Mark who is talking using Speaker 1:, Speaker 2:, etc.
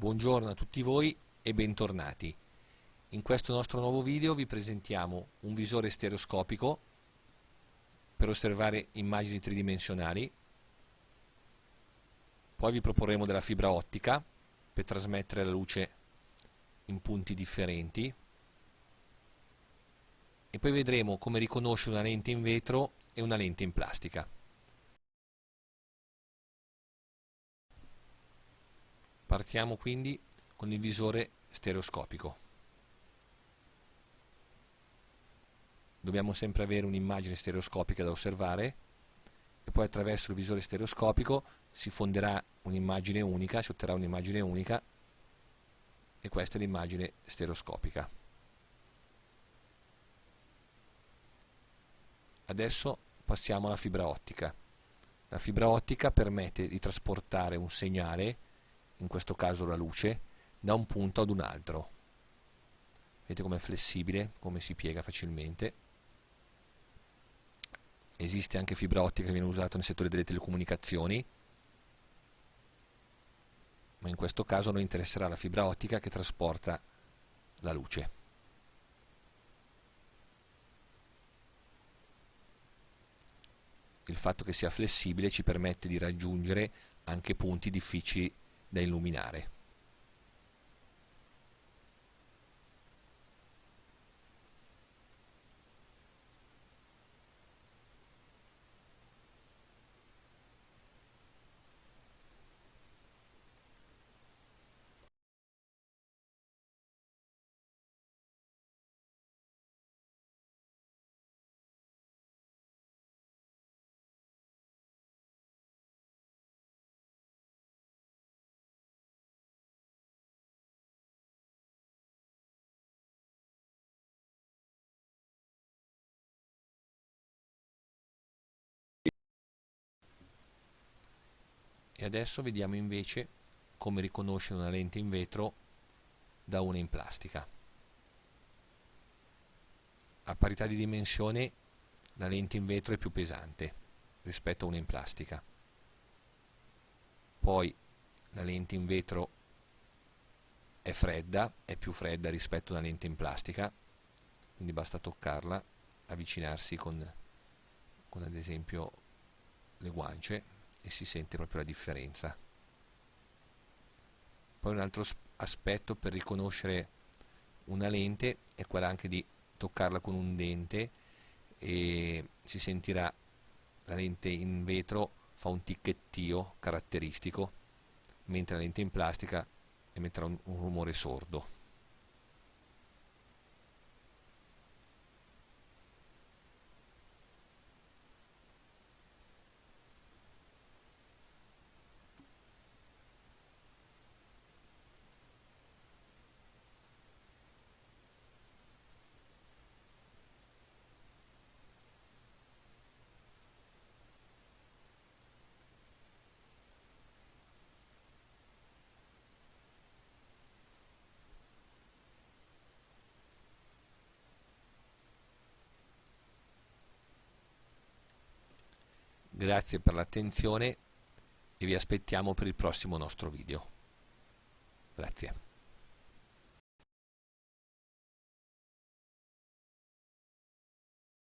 Speaker 1: Buongiorno a tutti voi e bentornati. In questo nostro nuovo video vi presentiamo un visore stereoscopico per osservare immagini tridimensionali, poi vi proporremo della fibra ottica per trasmettere la luce in punti differenti e poi vedremo come riconoscere una lente in vetro e una lente in plastica. Partiamo quindi con il visore stereoscopico. Dobbiamo sempre avere un'immagine stereoscopica da osservare e poi attraverso il visore stereoscopico si fonderà un'immagine unica, si otterrà un'immagine unica e questa è l'immagine stereoscopica. Adesso passiamo alla fibra ottica. La fibra ottica permette di trasportare un segnale in questo caso la luce, da un punto ad un altro. Vedete com'è flessibile, come si piega facilmente. Esiste anche fibra ottica che viene usata nel settore delle telecomunicazioni, ma in questo caso noi interesserà la fibra ottica che trasporta la luce. Il fatto che sia flessibile ci permette di raggiungere anche punti difficili da illuminare. E adesso vediamo invece come riconoscere una lente in vetro da una in plastica. A parità di dimensione la lente in vetro è più pesante rispetto a una in plastica. Poi la lente in vetro è fredda, è più fredda rispetto a una lente in plastica, quindi basta toccarla, avvicinarsi con, con ad esempio le guance e si sente proprio la differenza. Poi un altro aspetto per riconoscere una lente è quella anche di toccarla con un dente e si sentirà la lente in vetro fa un ticchettio caratteristico mentre la lente in plastica emetterà un, un rumore sordo. Grazie per l'attenzione e vi aspettiamo per il prossimo nostro video. Grazie.